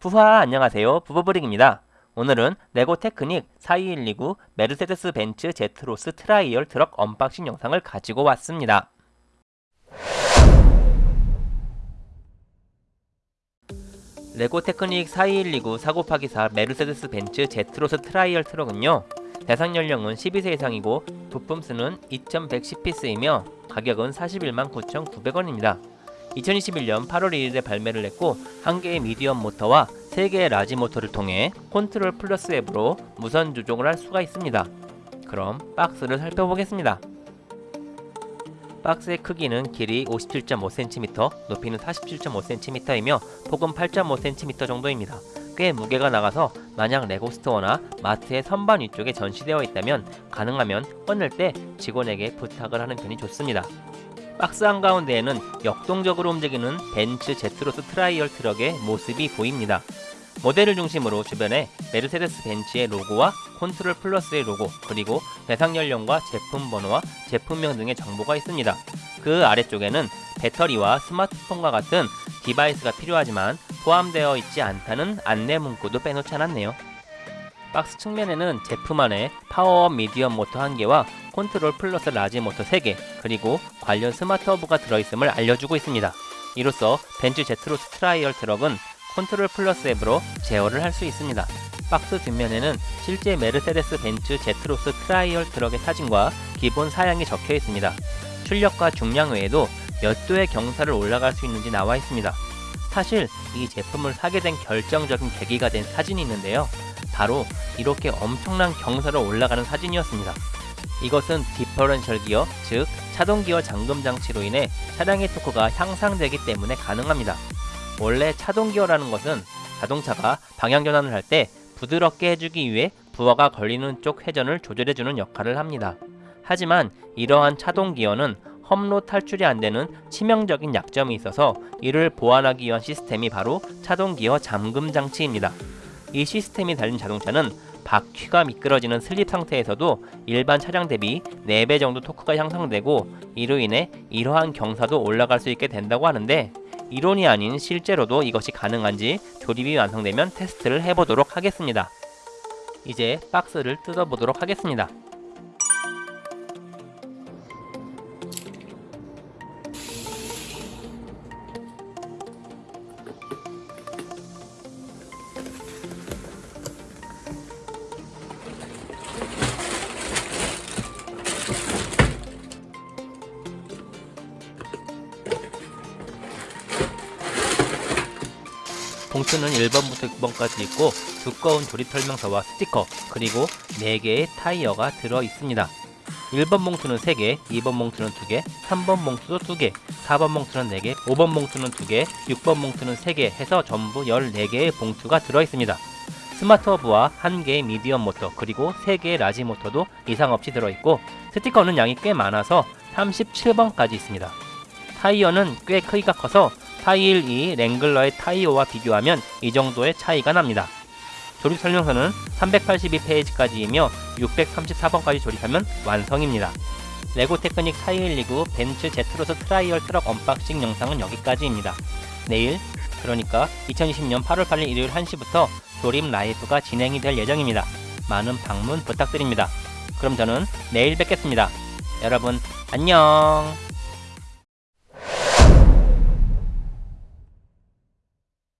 부하 안녕하세요. 부부브릭입니다. 오늘은 레고 테크닉 42129 메르세데스 벤츠 제트로스 트라이얼 트럭 unboxing 영상을 가지고 왔습니다. 레고 테크닉 42129 4곱하기4 메르세데스 벤츠 제트로스 트라이얼 트럭은요 대상 연령은 12세 이상이고 부품 수는 2110피스이며 가격은 41만 9,900원입니다 2021년 8월 1일에 발매를 했고 한 개의 medium 모터와 3개의 large 모터를 통해 컨트롤 플러스 앱으로 무선 조종을 할 수가 있습니다. 그럼 박스를 살펴보겠습니다. 박스의 크기는 길이 57.5cm, 높이는 47.5cm이며 폭은 8.5cm 정도입니다. 꽤 무게가 나가서 만약 레고스토어나 마트의 선반 위쪽에 전시되어 있다면 가능하면 꺼낼 때 직원에게 부탁을 하는 편이 좋습니다. 박스 한가운데에는 역동적으로 움직이는 벤츠 제트로스 트라이얼 트럭의 모습이 보입니다. 모델을 중심으로 주변에 메르세데스 벤츠의 로고와 콘트롤 플러스의 로고 그리고 대상 연령과 제품 번호와 제품명 등의 정보가 있습니다. 그 아래쪽에는 배터리와 스마트폰과 같은 device가 필요하지만 포함되어 있지 않다는 안내 문구도 빼놓지 않았네요. 박스 측면에는 제품 안에 파워업 medium 모터 1개와 컨트롤 플러스 large 모터 3개 그리고 관련 스마트 허브가 들어있음을 알려주고 있습니다. 이로써 벤츠 제트로스 트라이얼 트럭은 컨트롤 플러스 앱으로 제어를 할 수 있습니다. 박스 뒷면에는 실제 메르세데스 벤츠 제트로스 트라이얼 트럭의 사진과 기본 사양이 적혀 있습니다. 출력과 중량 외에도 몇 도의 경사를 올라갈 수 있는지 나와 있습니다. 사실 이 제품을 사게 된 결정적인 계기가 된 사진이 있는데요. 바로 이렇게 엄청난 경사를 올라가는 사진이었습니다. 이것은 디퍼런셜 기어, 즉 차동 기어 잠금 장치로 인해 차량의 토크가 향상되기 때문에 가능합니다. 원래 차동 기어라는 것은 자동차가 방향 전환을 할 때 부드럽게 해주기 위해 부하가 걸리는 쪽 회전을 조절해주는 역할을 합니다. 하지만 이러한 차동 기어는 험로 탈출이 안되는 치명적인 약점이 있어서 이를 보완하기 위한 시스템이 바로 차동 기어 잠금 장치입니다. 이 시스템이 달린 자동차는 바퀴가 미끄러지는 슬립 상태에서도 일반 차량 대비 4배 정도 토크가 향상되고 이로 인해 이러한 경사도 올라갈 수 있게 된다고 하는데 이론이 아닌 실제로도 이것이 가능한지 조립이 완성되면 테스트를 해보도록 하겠습니다. 이제 박스를 뜯어보도록 하겠습니다. 봉투는 1번부터 6번까지 있고 두꺼운 조립 설명서와 스티커 그리고 4개의 타이어가 들어 있습니다. 1번 봉투는 3개, 2번 봉투는 2개, 3번 봉투도 2개, 4번 봉투는 4개, 5번 봉투는 2개, 6번 봉투는 3개 해서 전부 14개의 봉투가 들어 있습니다. 스마트 허브와 1개의 medium 모터 그리고 3개의 large 모터도 이상 없이 들어있고 스티커는 양이 꽤 많아서 37번까지 있습니다. 타이어는 꽤 크기가 커서 412 랭글러의 타이어와 비교하면 이 정도의 차이가 납니다. 조립 설명서는 382페이지까지이며 634번까지 조립하면 완성입니다. 레고 테크닉 4129 벤츠 제트로스 트라이얼 트럭 unboxing 영상은 여기까지입니다. 내일 그러니까 2020년 8월 8일 일요일 1시부터 조립 live가 진행이 될 예정입니다. 많은 방문 부탁드립니다. 그럼 저는 내일 뵙겠습니다. 여러분 안녕